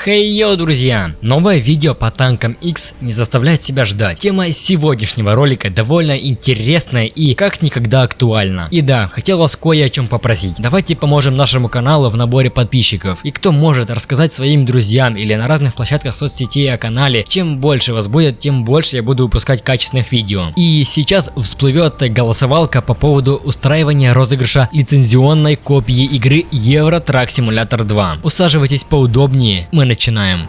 Хей, йоу, друзья! Новое видео по танкам X не заставляет себя ждать. Тема сегодняшнего ролика довольно интересная и как никогда актуальна. И да, хотел вас кое о чем попросить. Давайте поможем нашему каналу в наборе подписчиков. И кто может рассказать своим друзьям или на разных площадках соцсетей о канале, чем больше вас будет, тем больше я буду выпускать качественных видео. И сейчас всплывет голосовалка по поводу устраивания розыгрыша лицензионной копии игры Euro Truck Simulator 2. Усаживайтесь поудобнее, мы начинаем.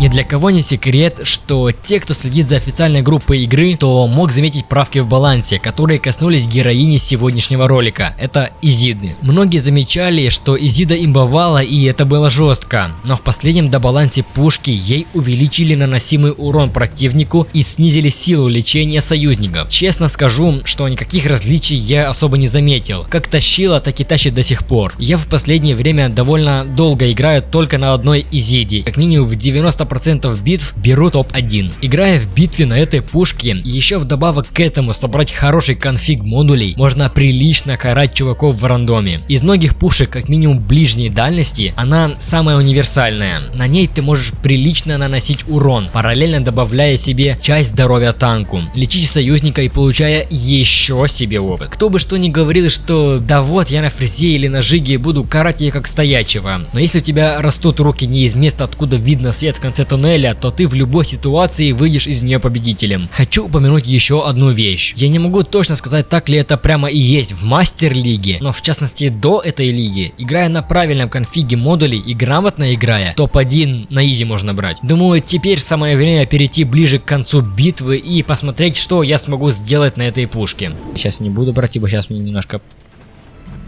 Ни для кого не секрет, что те, кто следит за официальной группой игры, то мог заметить правки в балансе, которые коснулись героини сегодняшнего ролика. Это Изиды. Многие замечали, что Изида имбовала и это было жестко, но в последнем добалансе пушки ей увеличили наносимый урон противнику и снизили силу лечения союзников. Честно скажу, что никаких различий я особо не заметил. Как тащила, так и тащит до сих пор. Я в последнее время довольно долго играю только на одной Изиде, как минимум в 90 90% битв беру топ-1. Играя в битве на этой пушке, еще вдобавок к этому собрать хороший конфиг модулей, можно прилично карать чуваков в рандоме. Из многих пушек, как минимум ближней дальности, она самая универсальная. На ней ты можешь прилично наносить урон, параллельно добавляя себе часть здоровья танку, лечить союзника и получая еще себе опыт. Кто бы что ни говорил, что да вот я на фрезе или на жиге буду карать ее как стоячего. Но если у тебя растут руки не из места, откуда видно свет в конце конце туннеля, то ты в любой ситуации выйдешь из нее победителем. Хочу упомянуть еще одну вещь. Я не могу точно сказать, так ли это прямо и есть в мастер лиге, но в частности до этой лиги, играя на правильном конфиге модулей и грамотно играя, топ-1 на изи можно брать. Думаю, теперь самое время перейти ближе к концу битвы и посмотреть, что я смогу сделать на этой пушке. Сейчас не буду брать, ибо сейчас мне немножко...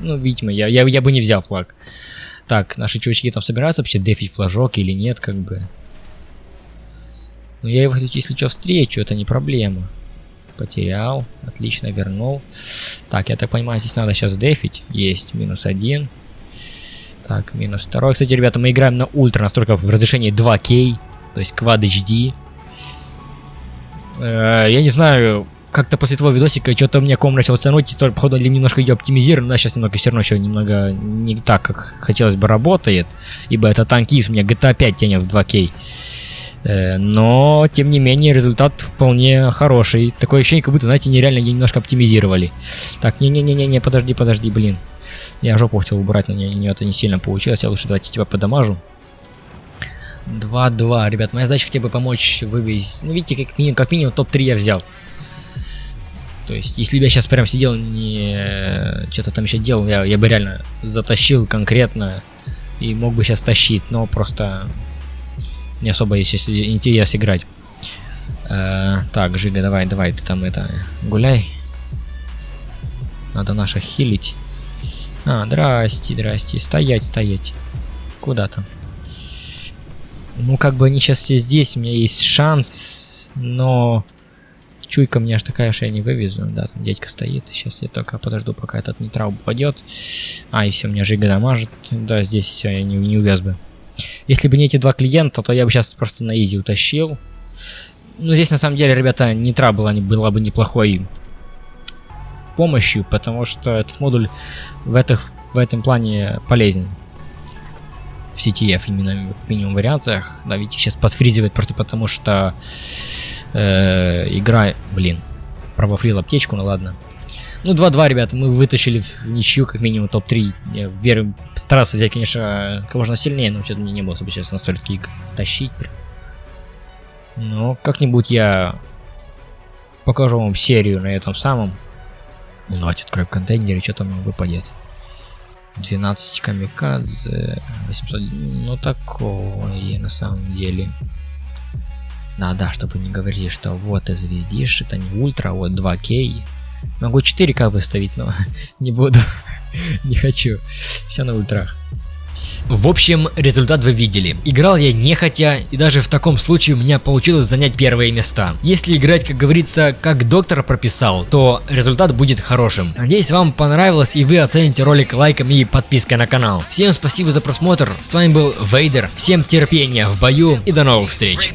Ну, видимо, я, я, я бы не взял флаг. Так, наши чувачки там собираются вообще дефить флажок или нет, как бы. Но я его, если что, встречу, это не проблема. Потерял. Отлично, вернул. Так, я так понимаю, здесь надо сейчас дефить. Есть, минус один. Так, минус второй. Кстати, ребята, мы играем на ультра, настолько в разрешении 2К. То есть Quad HD. Э, я не знаю, как-то после твоего видосика что-то у меня ком начал тянуть, то, походу, немножко ее оптимизировано, да, сейчас немного все равно еще немного не так, как хотелось бы работает, ибо это танкист, у меня GTA 5 тянет в 2К. Э, но, тем не менее, результат вполне хороший. Такое ощущение, как будто, знаете, нереально немножко оптимизировали. Так, не-не-не-не, подожди, подожди, блин. Я жопу хотел убрать, но не, не, это не сильно получилось. Я лучше давайте тебя подамажу. 2-2. Ребят, моя задача хотя бы помочь вывести. Ну, видите, как минимум, как минимум топ-3 я взял. То есть, если бы я сейчас прям сидел, не что-то там еще делал, я, я бы реально затащил конкретно и мог бы сейчас тащить, но просто не особо есть интерес играть. Э, так, Жига, давай, давай, ты там это, гуляй. Надо наших хилить. А, здрасте, здрасте. Стоять, стоять. Куда там? Ну, как бы они сейчас все здесь, у меня есть шанс, но... Чуйка мне аж такая, что я не вывезу. Да, там дядька стоит. Сейчас я только подожду, пока этот нейтрал упадет. А, и все, меня Жига дамажит. Да, здесь все, я не, не увяз бы. Если бы не эти два клиента, то я бы сейчас просто на изи утащил. Ну, здесь на самом деле, ребята, нитра была, была бы неплохой помощью, потому что этот модуль в, этих, в этом плане полезен. В CTF именно в минимум вариациях. Да, видите, сейчас подфризивает просто потому, что э, игра... Блин, пробафрил аптечку, ну ладно. Ну, 2-2, ребята, мы вытащили в ничью, как минимум, топ-3. Я вверх старался взять, конечно, как можно сильнее, но что-то мне не было особо сейчас настолько их тащить. Но как-нибудь я покажу вам серию на этом самом. Ну, давайте откроем контейнер, и что там выпадет. 12 камикадзе, 800, ну такое на самом деле. Надо, чтобы не говорили, что вот и звездишь, это не ультра, вот 2К. Могу 4К выставить, но не буду. не хочу. Все на ультрах. В общем, результат вы видели. Играл я нехотя, и даже в таком случае у меня получилось занять первые места. Если играть, как говорится, как доктор прописал, то результат будет хорошим. Надеюсь, вам понравилось и вы оцените ролик лайком и подпиской на канал. Всем спасибо за просмотр, с вами был Вейдер, всем терпения в бою и до новых встреч.